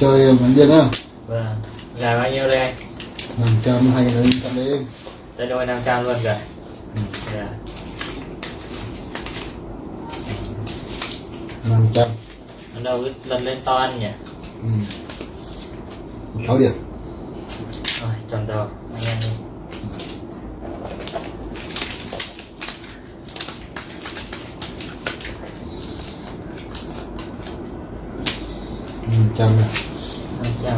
Chơi mình điên á vâng gà bao nhiêu đây anh? 500 hay là 500 đi tay đôi 500 luôn kìa. Dạ. 500 nó đâu cái lần lên to anh nhỉ? Ừ. 6 điểm. Rồi chọn đầu anh em đi. Năm trăm. này 500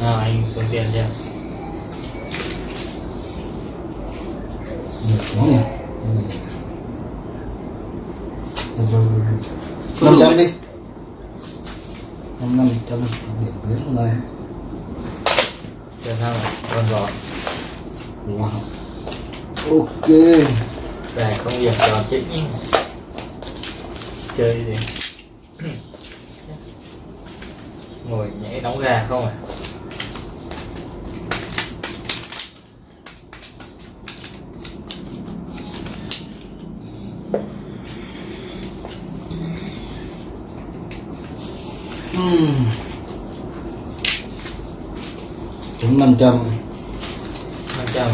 à, anh xuống tiền chưa năm trăm. Đi. Năm năm trăm điểm đến hôm nay. Chưa sao rồi còn rồi wow. Ok. Về công việc trò chính. Chơi gì ngồi nhảy đóng gà không à Ừm. Trúng 500 năm trăm.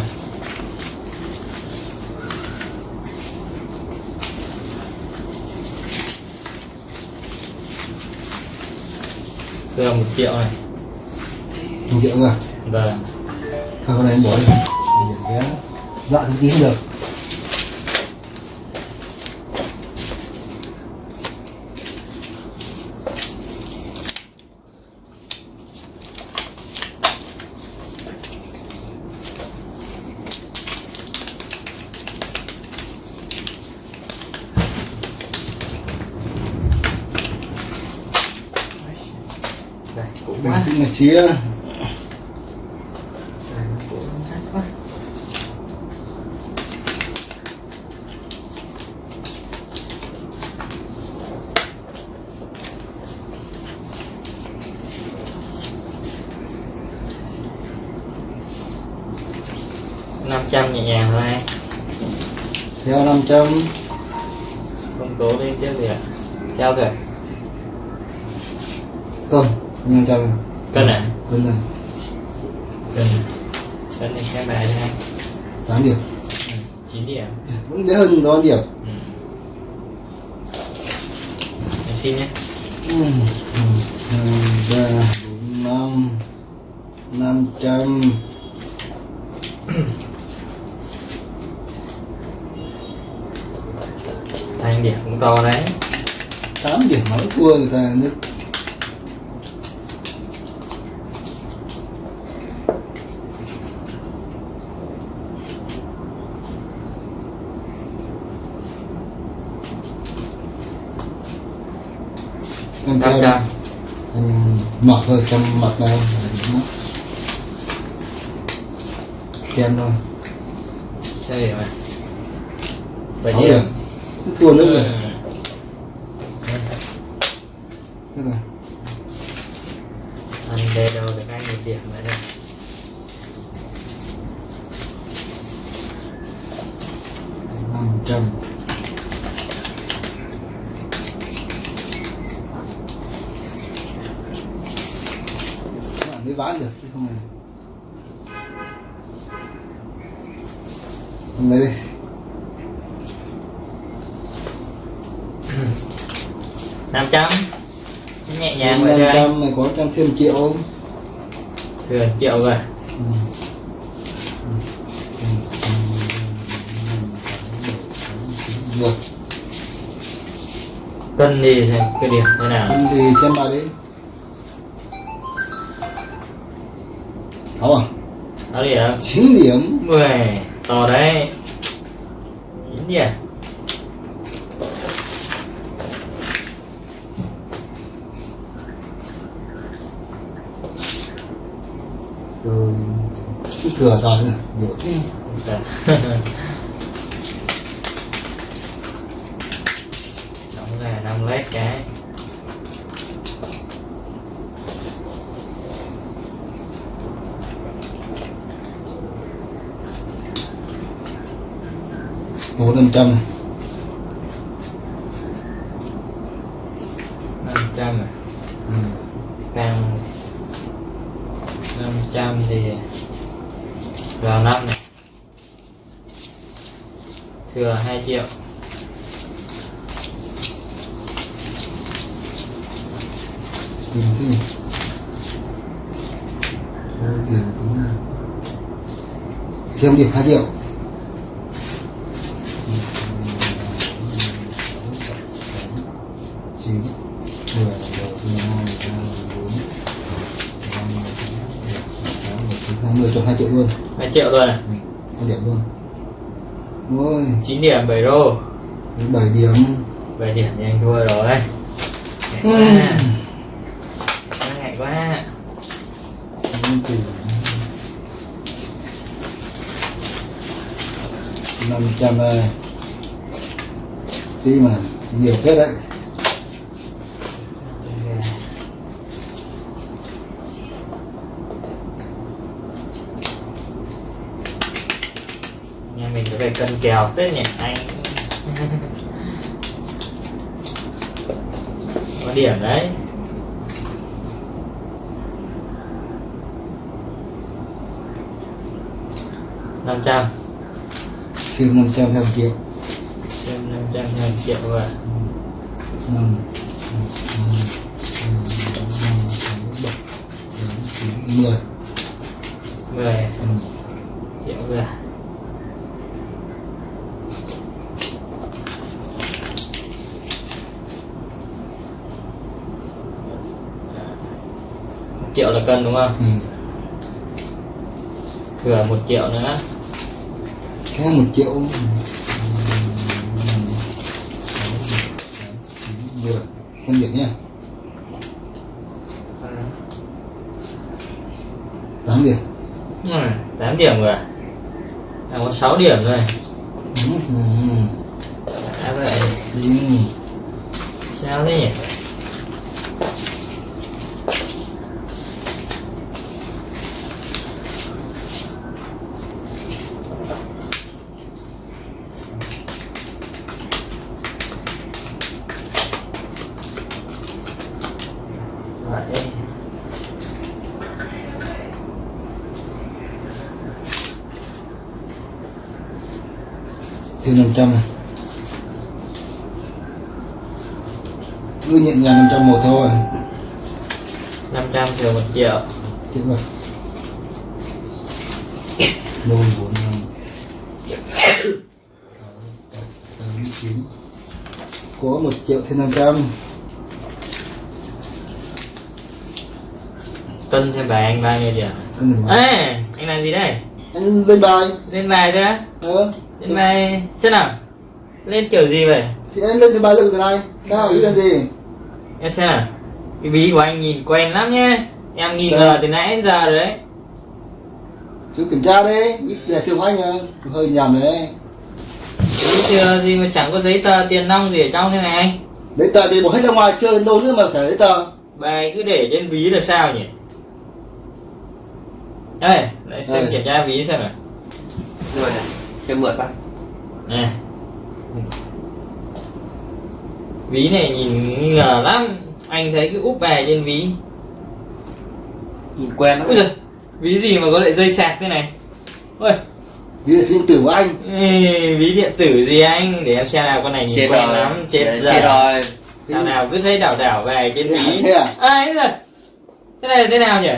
Thưa một triệu này. Một triệu rồi Vâng. Thôi con này em bỏ đi. Dọa thứ tí cũng được quá tĩnh mà chia năm trăm nhẹ nhàng thôi anh Theo 500 không cố lên tiếp gì ạ? Theo kìa Cân 500 cân à Cân này. Cân cân này xem bài anh 8 điểm. Ừ, 9 điểm. Vẫn đỡ hơn đó điểm. Ừ. Xin nhé. Ừm. Hai, ba, bốn, năm. Năm trăm. Thành điểm cũng to đấy. Tám điểm mà thua người ta nước năm năm trăm trăm mặc thôi xem mặt nào xem thôi. Này bao sáu nhiêu điểm thua nữa rồi. Thế rồi anh đây đâu được anh một điểm nữa đây năm trăm bán được chứ không này nay đi năm trăm nhẹ nhàng năm trăm này có trăm thêm triệu không thừa triệu rồi Ừ. được cân xem cái điểm thế nào Không thì xem bài đi sáu à đó điểm chín điểm. Mười to đấy. Chín điểm rồi cứ thừa này nhiều thế. Dạ. đóng là năm led cái bốn trăm trăm. Năm trăm à? ừ. năm. Năm trăm thì vào năm này. Thừa hai triệu. Ừ. ừ. ừ Xem điểm hai triệu. Triệu rồi. Này hai điểm luôn. Ôi. 9 điểm 7 rô đến bảy điểm. 7 điểm thì anh thua rồi. Ngại quá. Ngại quá. Năm trăm tí mà nhiều phết đấy phải cân kèo. Phết nhỉ anh. Có điểm đấy. năm trăm. Thêm năm trăm một triệu. Thêm năm trăm ngàn triệu rồi. Năm năm năm mười. Mười. Triệu rồi triệu là cân đúng không Ừ. thừa một triệu nữa Thế một triệu Ừ. vừa xem điểm nha tám điểm Ừ, 8 điểm rồi đang có 6 điểm rồi Ừ. Ừ. à vậy Xin. sao thế nhỉ vậy năm trăm này. Cứ nhẹ nhàng năm trăm một thôi. 500 thừa 1 triệu. Tiếp rồi đôi bốn năm. Tám chín có một triệu thêm năm trăm. Cân thêm bài anh điểm anh đừng nói. à anh làm gì đây? Anh lên bài. Lên bài thôi á. Ờ lên bài xem nào. Lên kiểu gì vậy? Thì anh lên cái bài lực cái này. Nào ý là gì? Em xem nào. Cái bí của anh nhìn quen lắm nhá em nghi ngờ từ nãy đến giờ rồi đấy. Chú kiểm tra đi. Biết là siêu anh mà hơi nhầm đấy. Bí chưa? Gì mà chẳng có giấy tờ tiền nong gì ở trong thế này? Anh đấy tờ thì bỏ hết ra ngoài chơi đến đâu nữa mà phải đấy tờ. Bài cứ để trên ví là sao nhỉ? Đây lại xem Đây. kiểm tra ví xem nào. Rồi. này cho mượn bác này ví này nhìn ngờ lắm. Anh thấy cái úp bài trên ví. Nhìn quen lắm. Giời ví gì mà có lại dây sạc thế này? Ôi. Là điện tử của anh. Ê, ví điện tử gì anh? Để em xem nào con này nhìn chết quen rồi. lắm chết Đấy, giờ chết rồi. Nào nào cứ thấy đảo đảo về trên à? ví. Thế à? ai rồi thế này là thế nào nhỉ?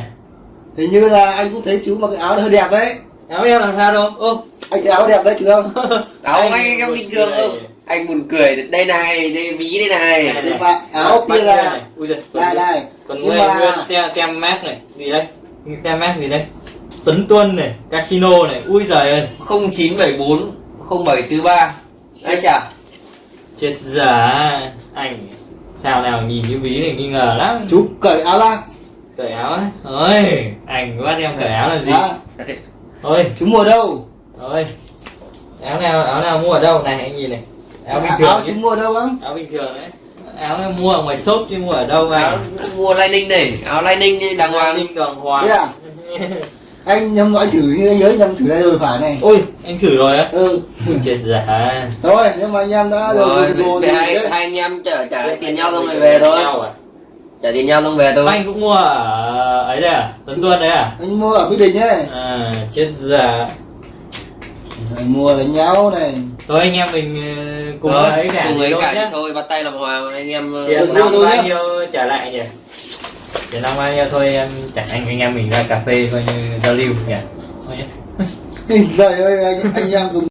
Hình như là anh cũng thấy chú mặc cái áo hơi đẹp đấy áo em làm sao đâu. Ô. Anh cái áo đẹp đấy chứ không áo Anh anh em buồn bình thường cười. không? Anh buồn cười đây này đây ví đây này. Này, này. mà áo kia là này. ui giời đây đây còn nguyên mà nguyên tem tem mát này gì đây? Tem mát gì đây? Tấn tuân này casino này ui giời ơi. 0974 0743 ai chả? Chết dở anh. Thảo nào nhìn cái ví này nghi ngờ lắm. Chú cởi áo ra. Cởi áo á? Ôi anh bắt em cởi áo làm gì? À, ôi. Chú mua đâu? Ôi áo nào áo nào mua ở đâu? Này anh nhìn này. Áo bình thường áo chứ chú mua đâu không áo bình thường đấy. Áo này mua ở ngoài shop chứ mua ở đâu áo mà mua lining này. Áo lining đi đàng hoàng. Ninh đàng hoàng. Thế à? Anh nhầm anh thử như anh nhớ nhầm thử đây rồi phải này. Ôi anh thử rồi á? Ừ. Chết dở thôi nếu mà anh em đã rồi rồi về hai hai anh em trả trả lại tiền nhau xong rồi về thôi? Trả tiền nhau xong về thôi. Anh cũng mua ở ấy đây à? Tuấn tuân đấy à? anh mua ở mỹ đình ấy. À chết dở anh mua đánh nhau này. Thôi anh em mình ờ, cùng Rồi, ấy cả cùng ấy thôi cả nhá. thôi bắt tay làm hòa anh em ờ, tiền rồi bao nhiêu trả lại nhỉ? Tiền nong bao nhiêu thôi em chẳng anh anh em mình ra cà phê coi như giao lưu nhỉ? Thôi nhá. Trời ơi anh, anh em dùng